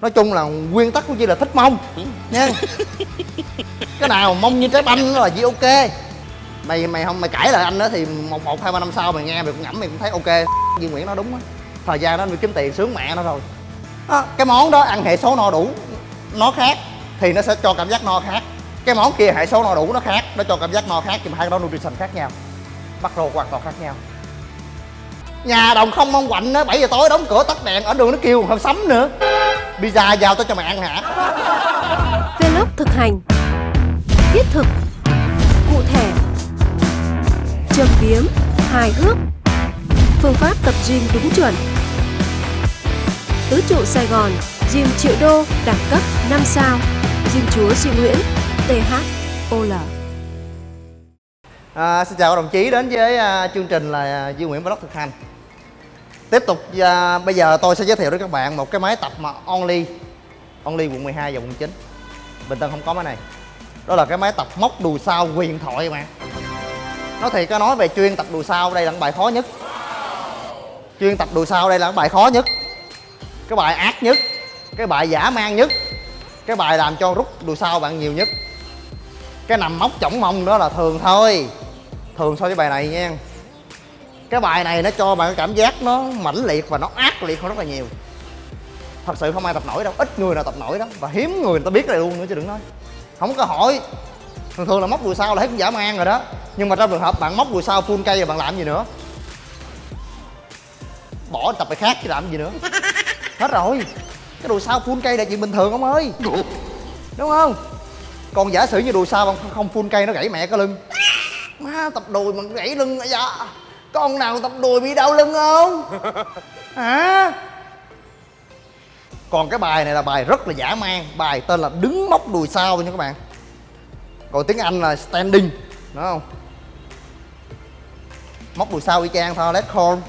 nói chung là nguyên tắc của chị là thích mông. Nha. Cái nào mông như trái banh là chị ok. Mày mày không mày cãi lại anh đó thì một một hai ba năm sau mày nghe mày cũng ngẫm mày cũng thấy ok. Duy Nguyễn nói đúng á. Thời gian đó anh kiếm tiền sướng mẹ nó rồi. À, cái món đó ăn hệ số no đủ nó khác thì nó sẽ cho cảm giác no khác. Cái món kia hệ số no đủ nó khác nó cho cảm giác no khác nhưng mà hai cái đó nutrition khác nhau. Macro hoàn toàn khác nhau. Nhà đồng không mong quạnh á bảy giờ tối đóng cửa tắt đèn ở đường nó kêu không sấm nữa pizza giao tới cho mày ăn hả? Vlog thực hành. Thiết thực. Cụ thể. Châm biếm. Hài hước. Phương pháp tập gym đúng chuẩn. Tứ trụ Sài Gòn Gym triệu đô Đẳng cấp 5 sao. Gym chúa Duy Nguyễn THOL À, xin chào các đồng chí đến với à, chương trình là Duy Nguyễn Vlog thực hành Tiếp tục à, bây giờ tôi sẽ giới thiệu đến các bạn một cái máy tập mà Only Only quận 12 và quận 9 Bình Tân không có máy này. Đó là cái máy tập móc đùi sau quyền thoại mà Nói thiệt có nói về chuyên tập đùi sau đây là cái bài khó nhất. Chuyên tập đùi sau đây là cái bài khó nhất. Cái bài ác nhất Cái bài giả mang nhất Cái bài làm cho rút đùi sau bạn nhiều nhất. Cái nằm móc chỏng mông đó là thường thôi. Thường so với bài này nha cái bài này nó cho bạn cái cảm giác nó mãnh liệt và nó ác liệt hơn rất là nhiều. Thật sự không ai tập nổi đâu ít người nào tập nổi đó. Và hiếm người người ta biết này luôn nữa chứ đừng nói. Không có hỏi. Thường thường là móc đùi sau là hết cũng giả man rồi đó. Nhưng mà trong trường hợp bạn móc đùi sau full cây rồi bạn làm gì nữa? Bỏ tập bài khác chứ làm gì nữa. Hết rồi. Cái đùi sau full cây là chuyện bình thường ông ơi. Đúng không? Còn giả sử như đùi sau không, không full cây nó gãy mẹ cái lưng. Má tập đùi mà gãy lưng à con nào tập đùi bị đau lưng không? Hả? Còn cái bài này là bài rất là giả man. Bài tên là đứng móc đùi sau nha các bạn. Còn tiếng anh là standing đúng không? Móc đùi sau y chang thôi let hold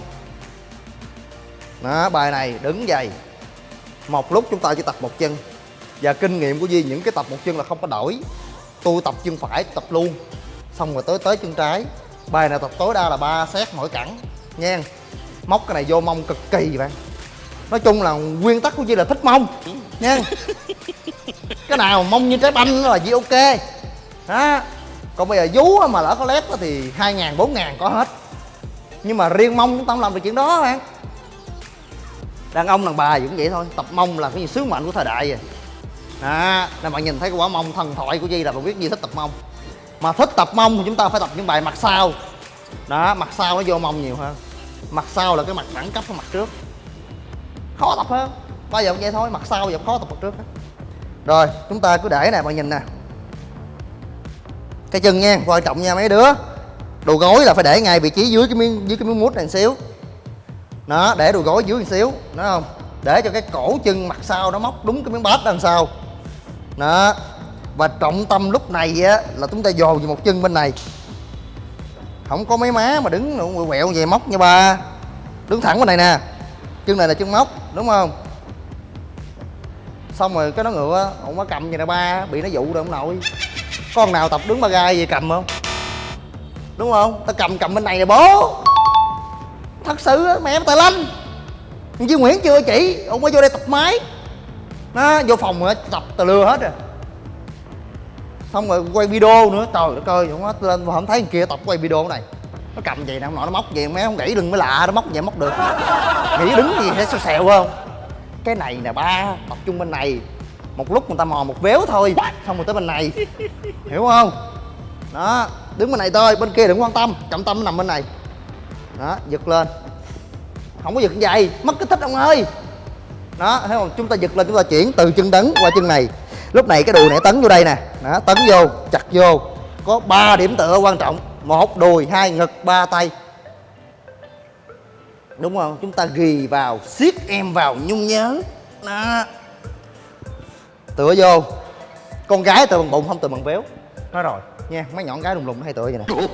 đó bài này đứng dày một lúc chúng ta chỉ tập một chân. Và kinh nghiệm của Duy những cái tập một chân là không có đổi. Tôi tập chân phải tập luôn. Xong rồi tới tới chân trái bài này tập tối đa là 3 set mỗi cẳng. Nha móc cái này vô mông cực kỳ bạn. Nói chung là nguyên tắc của Duy là thích mông. Nha cái nào mông như trái banh là Duy ok. Đó còn bây giờ vú mà lỡ có lép thì hai ngàn bốn ngàn có hết. Nhưng mà riêng mông ta không làm được chuyện đó bạn. Đàn ông đàn bà cũng vậy thôi. Tập mông là cái gì sứ mệnh của thời đại rồi. À, nên bạn nhìn thấy cái quả mông thần thoại của Di là bạn biết Di thích tập mông mà thích tập mông thì chúng ta phải tập những bài mặt sau. Đó, mặt sau nó vô mông nhiều hơn. Mặt sau là cái mặt đẳng cấp của mặt trước. Khó tập hơn. Bao giờ cũng vậy thôi, mặt sau giờ khó tập mặt trước rồi, chúng ta cứ để nè, bạn nhìn nè. Cái chân nha, quan trọng nha, mấy đứa. Đồ gối là phải để ngay vị trí dưới cái miếng, dưới cái miếng mút này một xíu. Đó, để đồ gối dưới một xíu, đúng không? Để cho cái cổ chân mặt sau nó móc đúng cái miếng bát đằng sau đó và trọng tâm lúc này á, là chúng ta dồn vào một chân bên này. Không có mấy má mà đứng quẹo quẹo về móc nha ba. Đứng thẳng bên này nè. Chân này là chân móc, đúng không? Xong rồi cái nó ngựa ông có cầm vậy nè ba, bị nó dụ rồi ông nội con nào tập đứng ba gai về cầm không? Đúng không? Ta cầm cầm bên này nè bố. Thật sự á, mẹ em tài lanh. Duy Nguyễn chưa chỉ ông mới vô đây tập máy. Nó, vô phòng rồi, tập từ lừa hết rồi xong rồi quay video nữa. Trời đất ơi, không lên, mà không thấy kia tập quay video này. Nó cầm vậy nè, ông nội nó móc vậy mấy ông gãy đừng mới lạ, nó móc vậy móc được. Nghĩ đứng gì sẽ xèo xèo không? Cái này nè ba, tập trung bên này. Một lúc người ta mò một véo thôi, xong rồi tới bên này. Hiểu không? Đó, đứng bên này thôi, bên kia đừng quan tâm, trọng tâm nó nằm bên này. Đó, giật lên. Không có giật vậy mất kích thích ông ơi. Đó, thấy không? Chúng ta giật lên, chúng ta chuyển từ chân tấn qua chân này. Lúc này cái đùi này tấn vô đây nè đó tấn vô chặt vô. Có 3 điểm tựa quan trọng. Một đùi hai ngực ba tay. Đúng không? Chúng ta ghi vào siết em vào nhung nhớ. Đó. Tựa vô. Con gái tựa bằng bụng không tựa bằng béo nói rồi. Nha mấy nhọn gái đùng đùng hay tựa vậy nè.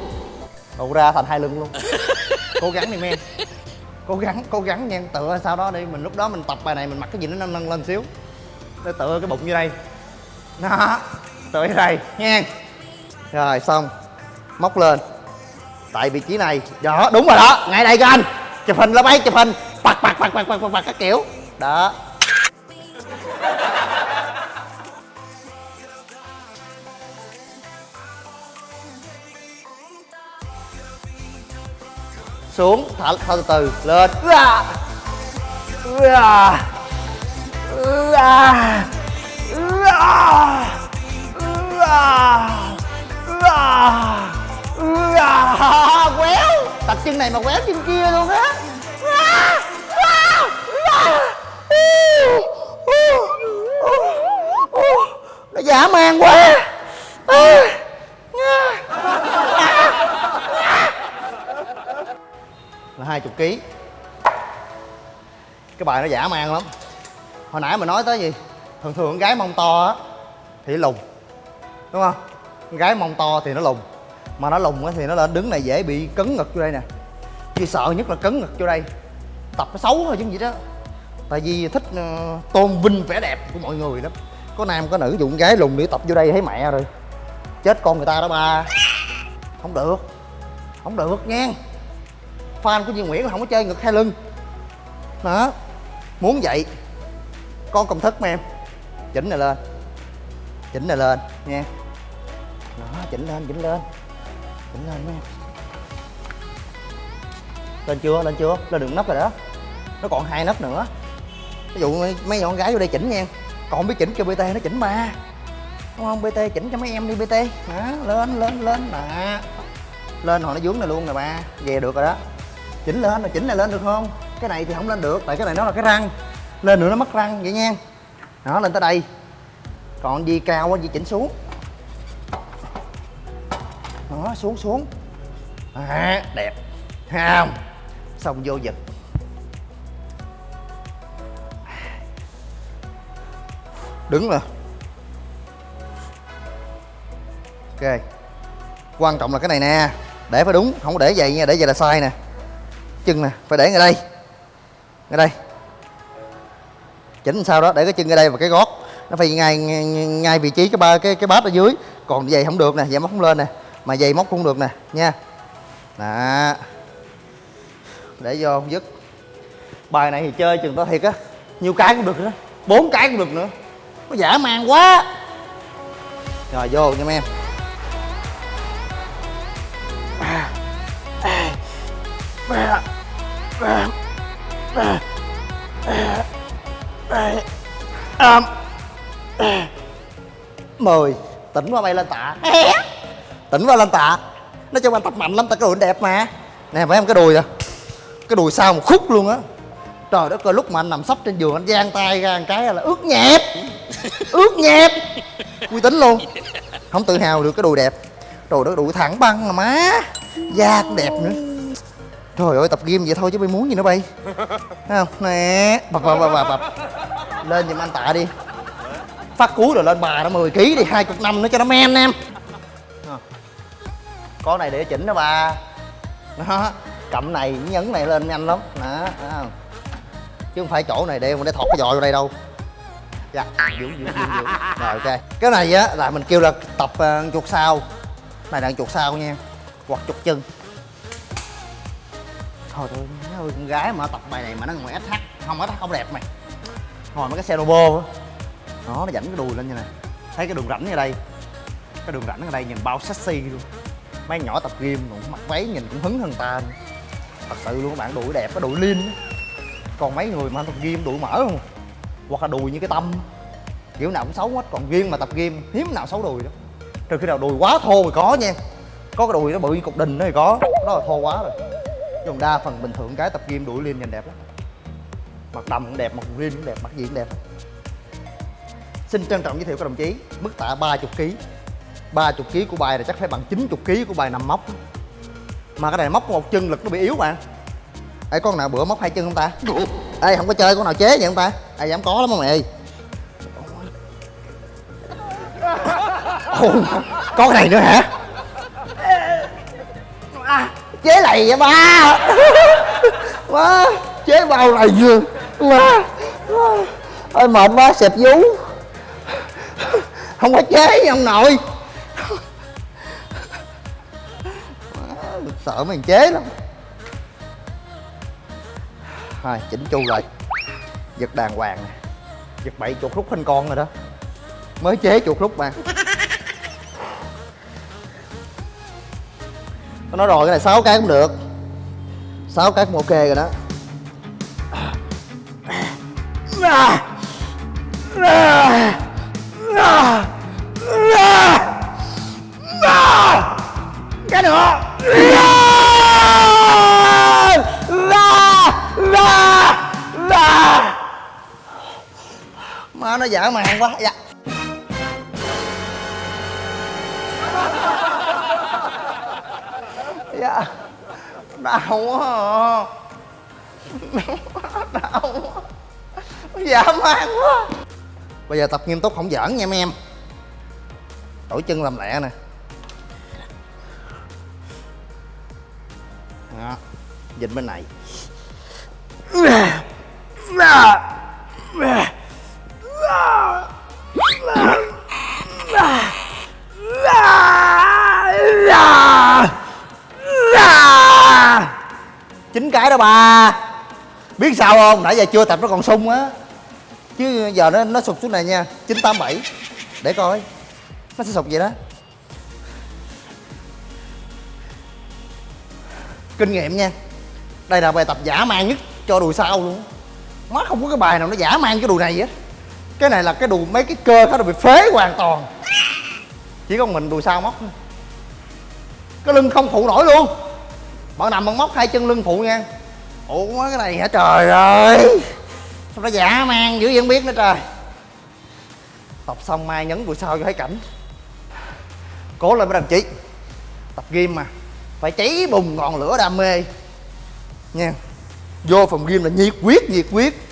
Đổ ra thành hai lưng luôn. Cố gắng đi men. Cố gắng cố gắng nha. Tựa sau đó đi mình lúc đó mình tập bài này mình mặc cái gì nó nâng nâng lên xíu. Để tựa cái bụng như đây. Đó tới đây nha. Rồi xong. Móc lên. Tại vị trí này. Đó đúng rồi đó. Ngay đây các anh. Chụp hình lên ấy chụp hình. Bạc bạc bạc bạc bạc bạc các kiểu. Đó. Xuống. Thả, thả từ từ. Lên. À. À. À. À. À. Quéo tập chân này mà quéo chân kia luôn á. Nó dã man quá. Là hai chục ký. Cái bài nó dã man lắm. Hồi nãy mình nói tới gì? Thường thường con gái mông to á, thì lùn đúng không? Con gái mông to thì nó lùn mà nó lùn á thì nó lên đứng này dễ bị cấn ngực vô đây nè. Chỉ sợ nhất là cấn ngực vô đây, tập nó xấu thôi chứ gì đó. Tại vì thích ờ, tôn vinh vẻ đẹp của mọi người lắm. Có nam có nữ dụng gái lùn để tập vô đây thấy mẹ rồi. Chết con người ta đó ba. Không được không được nha. Fan của Duy Nguyễn là không có chơi ngực hai lưng. Đó, muốn vậy con công thức mà em. Chỉnh này lên chỉnh này lên nha. Đó chỉnh lên chỉnh lên. Chỉnh lên nha. Lên chưa lên chưa? Lên được nấc rồi đó. Nó còn hai nấc nữa. Ví dụ mấy, con gái vô đây chỉnh nha. Còn không biết chỉnh cho bt nó chỉnh ba. Đúng không? Bt chỉnh cho mấy em đi bt đó lên lên lên. Nè lên hồi nó vướng này luôn nè ba. Về được rồi đó. Chỉnh lên rồi chỉnh này lên được không? Cái này thì không lên được tại cái này nó là cái răng. Lên nữa nó mất răng vậy nha. Đó lên tới đây còn gì cao quá gì chỉnh xuống. Đó xuống xuống. À, đẹp. Ha không? Xong vô giật. Đứng rồi ok. Quan trọng là cái này nè. Để phải đúng không có để vậy nha để vậy là sai nè. Chân nè phải để ngay đây. Ngay đây. Chỉnh sao đó để cái chân ngay đây và cái gót nó phải ngay ngay, ngay vị trí cái ba cái cái bát ở dưới còn giày không được nè giày móc không lên nè mà giày móc cũng được nè nha đó để vô không dứt bài này thì chơi chừng tao thiệt á nhiêu cái cũng được nữa bốn cái cũng được nữa nó giả man quá rồi vô nha mấy em mười tỉnh qua bay lên tạ. Tỉnh qua lên tạ. Nói chung anh tập mạnh lắm tại cái đùi đẹp mà. Nè phải em cái đùi à. Cái đùi sau một khúc luôn á. Trời đất ơi lúc mà anh nằm sấp trên giường anh giang tay ra một cái là ướt nhẹp. Ướt nhẹp. Uy tín luôn. Không tự hào được cái đùi đẹp. Trời đất đùi thẳng băng mà má. Da cũng đẹp nữa. Trời ơi tập gym vậy thôi chứ bay muốn gì nữa bay. Thấy không? Nè bập bập bập bập. Lên giùm anh tạ đi phát cuối rồi lên bà nó 10 kg đi hai chục năm nữa cho nó men em. Có này để chỉnh đó bà. Đó cầm này nhấn này lên nhanh lắm. Đó, đó chứ không phải chỗ này để để thọt cái giò vô đây đâu. Dạ giữ giữ giữ giữ. Rồi ok. Cái này á là mình kêu là tập uh, chuột sau này là chuột sau nha. Hoặc chuột chân. Thôi tôi ơi con gái mà tập bài này mà nó ngoài SH không SH không đẹp mày. Ngồi mấy cái xe robo á đó nó dẫn cái đùi lên như này. Thấy cái đường rảnh ở đây. Cái đường rảnh ở đây nhìn bao sexy luôn. Mấy nhỏ tập gym cũng mặc váy nhìn cũng hứng hơn ta nữa. thật sự luôn các bạn, đùi đẹp, cái đùi lean còn mấy người mà tập gym đùi mở không? Hoặc là đùi như cái tâm. Kiểu nào cũng xấu hết, còn riêng mà tập gym, hiếm nào xấu đùi đó trừ khi nào đùi quá thô thì có nha. Có cái đùi nó bự như cục đình đó thì có. Đó là thô quá rồi. Chứ còn đa phần bình thường cái tập gym đuổi liêm nhìn đẹp lắm. Mặt đầm cũng đẹp, mặt gym cũng đẹp, mặt gì cũng đẹp xin trân trọng giới thiệu các đồng chí mức tạ 30 kg 30 kg của bài này chắc phải bằng 90 kg của bài nằm móc. Mà cái này móc một chân lực nó bị yếu bạn Ê con nào bữa móc hai chân không ta? Ê không có chơi con nào chế vậy không ta? Ê dám có lắm không mày? Ồ, có cái này nữa hả? À, chế này vậy ba. Má chế bao này vừa má. Ôi mệt quá xẹp vú không có chế ông nội. Sợ mình chế lắm. Thôi chỉnh chu rồi giật đàng hoàng nè. Giật bậy chuột rút hình con rồi đó. Mới chế chuột rút mà. Nó nói rồi, cái này 6 cái cũng được. Sáu cái cũng ok rồi đó. À. À. nó dở màng quá dạ. Dạ. Đau quá à. đau quá. Dã man quá. Bây giờ tập nghiêm túc không giỡn nha mấy em. Đổi chân làm lẹ nè. Đó. Bên này chín cái đó bà biết sao không? Nãy giờ chưa tập nó còn sung á. Chứ giờ nó nó sụp xuống này nha. Chín, tám, bảy. Để coi. Nó sẽ sụp vậy đó. Kinh nghiệm nha. Đây là bài tập giả mang nhất cho đùi sau luôn má không có cái bài nào nó giả mang cái đùi này hết cái này là cái đùi mấy cái cơ nó bị phế hoàn toàn. Chỉ có mình đùi sau móc thôi. Cái lưng không phụ nổi luôn. Bạn nằm bạn móc hai chân lưng phụ nha. Ủa, cái này hả? Trời ơi. Sao nó giả man dữ vậy không biết nữa trời. Tập xong mai nhấn đùi sau cho thấy cảnh. Cố lên mấy đồng chí. Tập gym mà. Phải cháy bùng ngọn lửa đam mê. Nha. Vô phòng gym là nhiệt quyết nhiệt quyết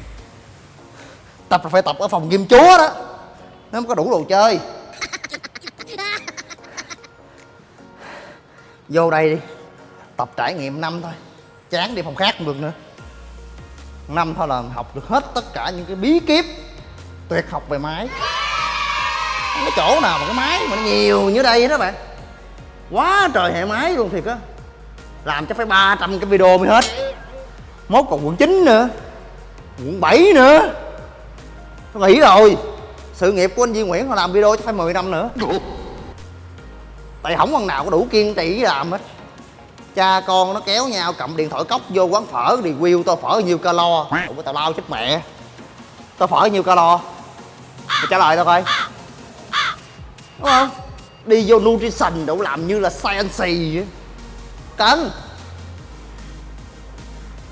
tập là phải tập ở phòng gym chúa đó. Nó mới có đủ đồ chơi. Vô đây đi. Tập trải nghiệm năm thôi. Chán đi phòng khác không được nữa. Năm thôi là học được hết tất cả những cái bí kíp. Tuyệt học về máy. Không có chỗ nào mà cái máy mà nó nhiều như đây đó bạn. Quá trời hệ máy luôn thiệt á. Làm cho phải 300 cái video mới hết. Mốt còn quận 9 nữa. Quận 7 nữa nó nghỉ rồi. Sự nghiệp của anh Duy Nguyễn họ làm video cho phải 10 năm nữa. Tại không con nào có đủ kiên trì làm hết. Cha con nó kéo nhau cầm điện thoại cốc vô quán phở review tô phở nhiêu calo. Ủa tao lao chết mẹ. Tô phở nhiêu calo? Mày trả lời tao coi. Đúng không? Đi vô nutrition đủ làm như là science vậy? Cấn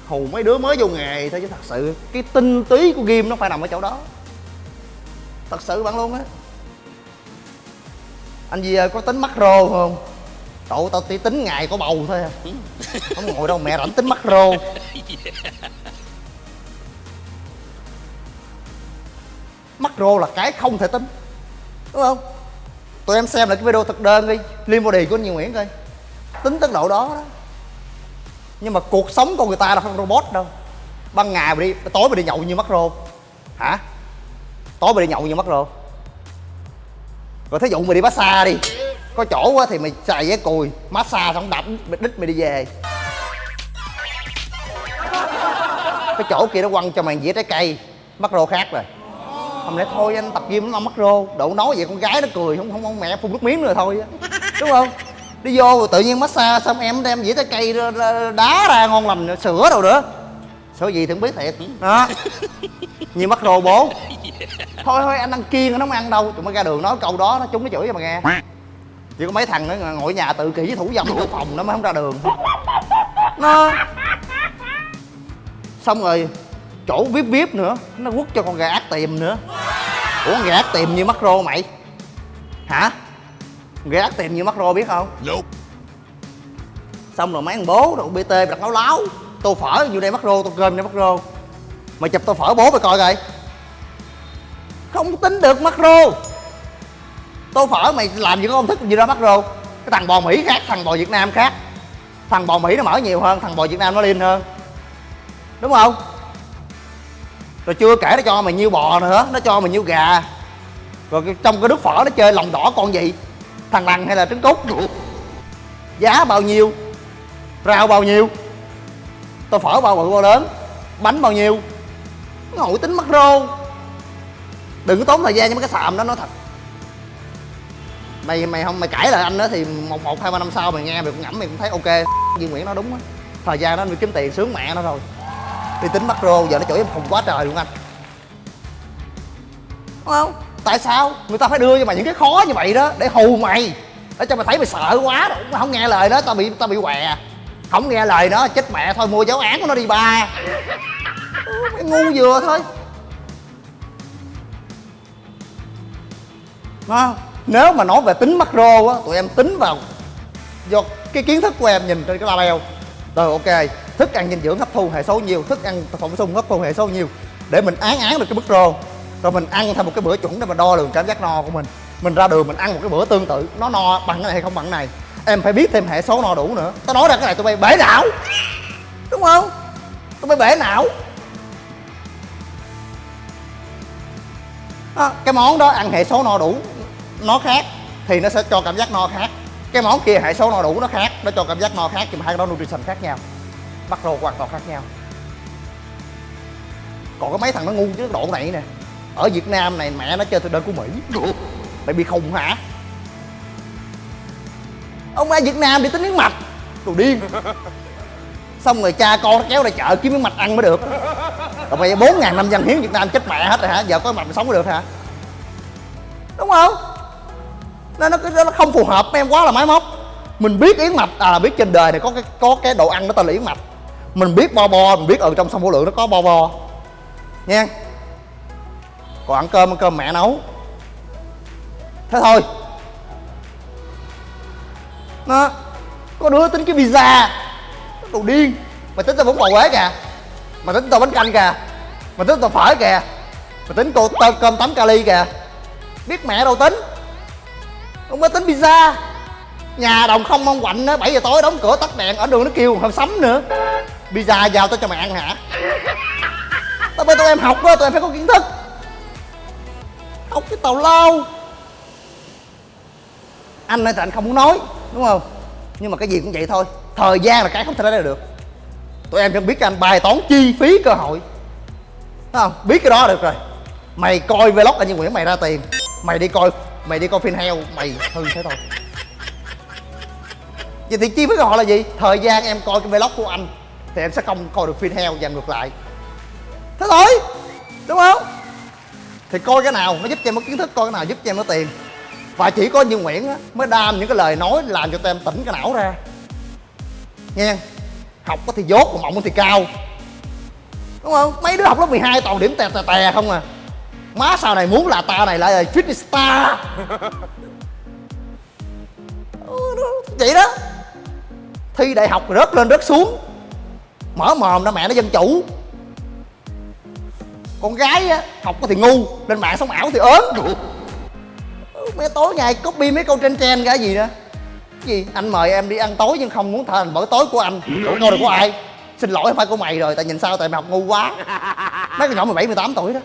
hù mấy đứa mới vô nghề thôi chứ thật sự. Cái tinh túy của game nó phải nằm ở chỗ đó thật sự bạn luôn á. Anh gì có tính macro không? Cậu tao chỉ tính ngày có bầu thôi à. Không ngồi đâu mẹ rảnh tính macro Macro là cái không thể tính Đúng không? Tụi em xem lại cái video thực đơn đi Liên body của anh Nhiều Nguyễn coi. Tính tới độ đó đó. Nhưng mà cuộc sống con người ta là không robot đâu. Ban ngày mà đi, tối mà đi nhậu như macro Hả? Tối mày đi nhậu như mất Rồi. Rồi thí dụ mày đi massage đi. Có chỗ quá thì mày xài vé cùi massage xong đập đít mày đi về. Cái chỗ kia nó quăng cho mày dĩa trái cây mắc rô khác rồi. Không lẽ thôi anh tập gym nó mắc rô độ nói vậy con gái nó cười không không, không mẹ phun nước miếng nữa thôi á. Đúng không? Đi vô rồi tự nhiên massage xong em đem dĩa trái cây đá ra ngon lành sữa đâu nữa sữa gì thì không biết thiệt. Đó. Như mắc rô bố. Thôi thôi anh ăn kiêng nó không ăn đâu. Tụi mới ra đường nói câu đó nó chúng nó chửi cho mà nghe. Chỉ có mấy thằng nó ngồi nhà tự kỷ với thủ dâm trong phòng nó mới không ra đường. Nó. Xong rồi chỗ vip vip nữa nó quất cho con gà ác tiềm nữa. Ủa con gà ác tiềm như macro mày? Hả? Gà ác tiềm như macro biết không? Nope. xong rồi mấy thằng bố rồi bt đặt láo láo tô phở, vô đây macro tô cơm đây macro mày chụp tô phở bố mày coi coi. Không tính được macro tô phở mày làm gì có công thức gì đó rô. Cái thằng bò mỹ khác, thằng bò việt nam khác. Thằng bò mỹ nó mở nhiều hơn, thằng bò việt nam nó liên hơn. Đúng không? Rồi chưa kể nó cho mày nhiêu bò nữa, nó cho mày nhiêu gà. Rồi trong cái nước phở nó chơi lòng đỏ con gì? Thằng lằn hay là trứng cút? Giá bao nhiêu? Rau bao nhiêu? Tôi phở bao bự bao lớn bánh bao nhiêu? Ngồi tính macro đừng có tốn thời gian cho mấy cái xàm đó, nói thật. Mày mày không, mày cãi lại anh đó thì một một, hai, ba năm sau mày nghe mày cũng ngẫm mày cũng thấy ok. Duy Nguyễn nói đúng á. Thời gian đó mày kiếm tiền sướng mẹ nó rồi. Đi tính macro giờ nó chửi em không quá trời luôn anh. Đúng không? Tại sao? Người ta phải đưa cho mày những cái khó như vậy đó để hù mày. Để cho mày thấy mày sợ quá rồi. Không nghe lời đó tao bị tao bị què không nghe lời nó chết mẹ thôi, mua giáo án của nó đi ba. Mày ngu vừa thôi. Nó nếu mà nói về tính macro á, tụi em tính vào do cái kiến thức của em nhìn trên cái label rồi, ok, thức ăn dinh dưỡng hấp thu hệ số nhiều, thức ăn thực phẩm bổ sung hấp thu hệ số nhiều, để mình án án được cái macro rồi mình ăn theo một cái bữa chuẩn để mà đo lường cảm giác no của mình. Mình ra đường mình ăn một cái bữa tương tự, nó no bằng cái này hay không bằng cái này em phải biết thêm hệ số no đủ nữa. Tao nói ra cái này tụi bay bể não. Đúng không? Tụi bay bể não. À, cái món đó ăn hệ số no đủ nó khác thì nó sẽ cho cảm giác no khác. Cái món kia hệ số no đủ nó khác nó cho cảm giác no khác nhưng mà hai cái đó nutrition khác nhau. Macro hoàn toàn khác nhau. Còn có mấy thằng nó ngu chứ độ này nè. Ở việt nam này mẹ nó chơi theo đơn của mỹ. Mày bị khùng hả? Ông ra việt nam đi tính miếng mạch. Đồ điên. Xong rồi cha con nó kéo ra chợ kiếm miếng mạch ăn mới được. Rồi bây giờ bốn ngàn năm dân hiến việt nam chết mẹ hết rồi hả? Giờ có mạch sống được hả? Đúng không? Nó nó nó không phù hợp với em quá là máy móc. Mình biết yến mạch à biết trên đời này có cái có cái đồ ăn nó tên là yến mạch. Mình biết bo bo, mình biết ở trong sông vô lượng nó có bo bo. Nha. Còn ăn cơm ăn cơm mẹ nấu. Thế thôi nó có đứa tính cái pizza nó đồ điên. Mày tính tao bún bò quế kìa. Mày tính tao bánh canh kìa. Mày tính tao phở kìa. Mày tính cô tao cơm tấm kali kìa. Biết mẹ đâu tính. Không có tính pizza nhà đồng không mong quạnh á bảy giờ tối đóng cửa tắt đèn. Ở đường nó kêu không sắm nữa. Pizza vào tao cho mày ăn hả? Tao bên tụi em học á tụi em phải có kiến thức. Học cái tàu lao anh ơi thì anh không muốn nói đúng không? Nhưng mà cái gì cũng vậy thôi. Thời gian là cái không thể lấy được. Tụi em cần biết cho anh bài toán chi phí cơ hội. Thấy không? Biết cái đó được rồi. Mày coi vlog anh như nguyễn, mày ra tiền. Mày đi coi, mày đi coi phim heo, mày hư thế thôi. Vậy thì chi phí cơ hội là gì? Thời gian em coi cái vlog của anh thì em sẽ không coi được phim heo và ngược lại. Thế thôi. Đúng không? Thì coi cái nào nó giúp cho em có kiến thức, coi cái nào giúp cho em có tiền và chỉ có như nguyễn á, mới đam những cái lời nói làm cho tụi em tỉnh cái não ra. Nghe học có thì dốt, còn mộng thì cao. Đúng không? Mấy đứa học lớp 12 toàn điểm tè tè tè không à. Má sau này muốn là ta này lại là fitness star. Ừ, Vậy đó. Thi đại học rớt lên rớt xuống. Mở mồm ra mẹ nó dân chủ. Con gái á, học có thì ngu, lên mạng sống ảo thì ớn mấy tối ngày copy mấy câu trên trend cái gì nữa cái gì? Anh mời em đi ăn tối nhưng không muốn thành bữa tối của anh. Ủa câu được của ai? Xin lỗi phải của mày rồi tại nhìn sao tại mày học ngu quá. Mấy con nhỏ 17, 18 tuổi đó.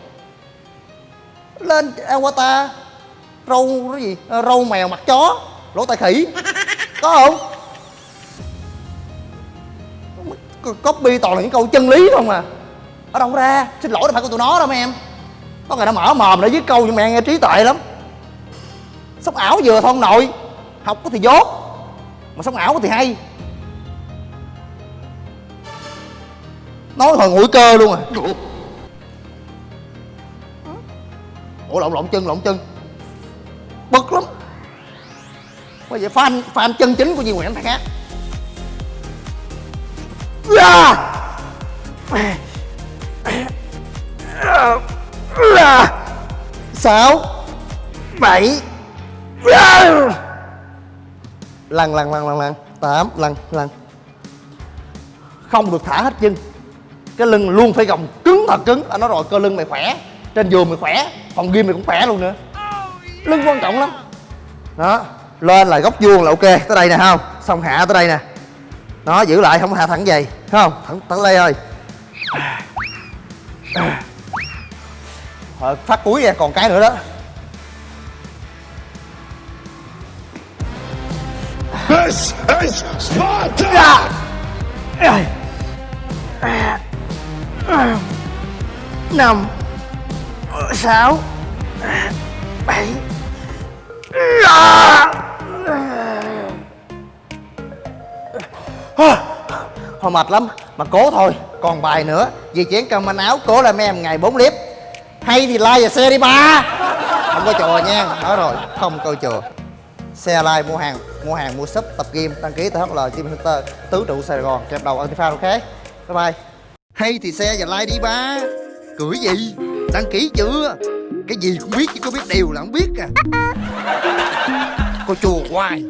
Lên avatar râu cái gì? Ờ, râu mèo mặt chó lỗ tai khỉ. Có không? Copy toàn là những câu chân lý không à. Ở đâu ra? Xin lỗi đâu phải của tụi nó đâu mấy em. Có người đã mở mồm để viết câu nhưng mẹ nghe trí tuệ lắm sống ảo vừa thôi, ông nội. Học có thì dốt, mà sống ảo có thì hay. Nói hồi nguội cơ luôn à. Ủa? Lộn lộn chân lộn chân. Bực lắm. Bây giờ fan fan chân chính của Duy Nguyễn phải khác. Sáu bảy lần lần lần lần lần tám lần lần không được thả hết chân. Cái lưng luôn phải gồng cứng thật cứng. Anh nói rồi, cơ lưng mày khỏe. Trên giường mày khỏe. Phòng gym mày cũng khỏe luôn nữa. Lưng quan trọng lắm. Đó. Lên là góc vuông là ok. Tới đây nè không? Xong hạ tới đây nè. Nó giữ lại, không hạ thẳng vậy. Không? Thẳng tới đây thôi. Ờ, phát cuối ra còn cái nữa đó. This is Sparta! Dạ. năm, sáu, bảy thôi mệt lắm, mà cố thôi. Còn bài nữa vì chén cơm manh áo cố là mấy em ngày 4 clip hay thì like và xe đi ba. Không có chùa nha nói rồi, không câu chùa. Xe like mua hàng mua hàng, mua sub tập game đăng ký tại HL Team Center, tứ trụ Sài Gòn, kẹp đầu Antifa ok bye bye. Hay thì xe và like đi, ba. Cười gì? Đăng ký chưa? Cái gì cũng biết chứ có biết đều là không biết à. Cô chùa hoài.